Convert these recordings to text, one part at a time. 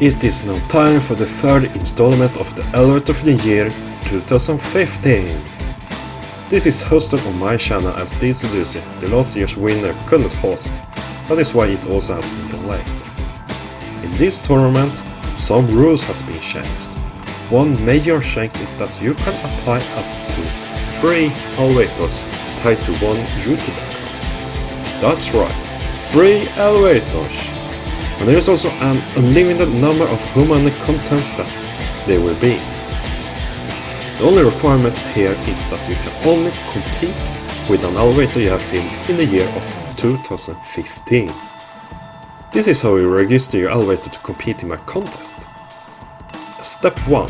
It is now time for the third installment of the Elevator of the Year 2015. This is hosted on my channel as this Lucy, the last year's winner couldn't host, that is why it also has been delayed. In this tournament, some rules has been changed. One major change is that you can apply up to 3 elevators tied to one YouTube account. That's right, 3 elevators! And there is also an unlimited number of human contents that there will be. The only requirement here is that you can only compete with an elevator you have filmed in the year of 2015. This is how you register your elevator to compete in my contest. Step 1.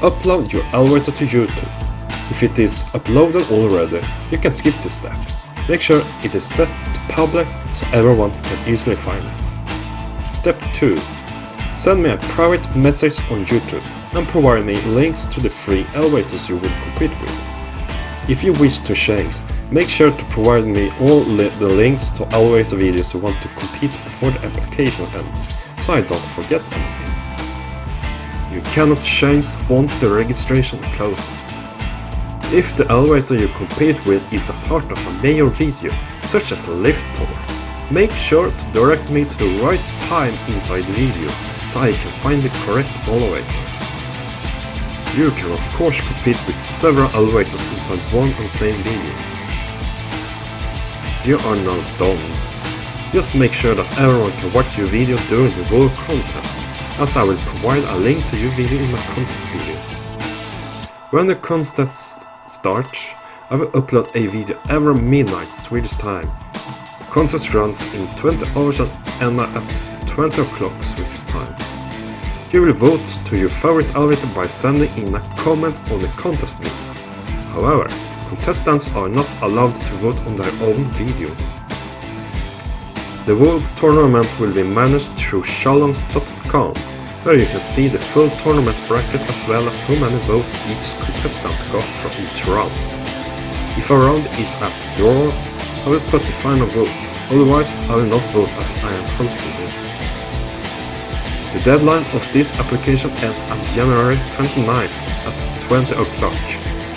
Upload your elevator to YouTube. If it is uploaded already, you can skip this step. Make sure it is set to public so everyone can easily find it. Step 2. Send me a private message on YouTube and provide me links to the free elevators you will compete with. If you wish to change, make sure to provide me all li the links to elevator videos you want to compete before the application ends, so I don't forget anything. You cannot change once the registration closes. If the elevator you compete with is a part of a major video, such as a lift tour, make sure to direct me to the right time inside the video, so I can find the correct elevator. You can of course compete with several elevators inside one and same video. You are now done. Just make sure that everyone can watch your video during the whole contest, as I will provide a link to your video in my contest video. When the contest starts, I will upload a video every midnight Swedish time. Contest runs in 20 hours and end at 20 o'clock Swedish time. You will vote to your favorite elevator by sending in a comment on the contest video. However, contestants are not allowed to vote on their own video. The whole tournament will be managed through challonge.com, where you can see the full tournament bracket as well as how many votes each contestant got from each round. If a round is at draw, I will put the final vote, otherwise I will not vote as I am hosting this. The deadline of this application ends on January 29th at 20 o'clock,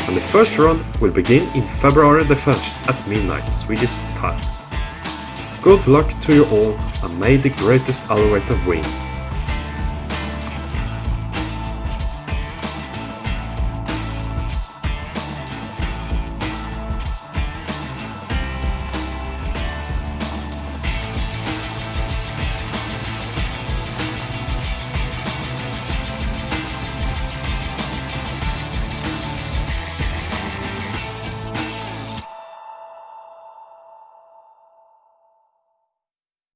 and the first round will begin in February the 1st at midnight Swedish time. Good luck to you all and may the greatest elevator win.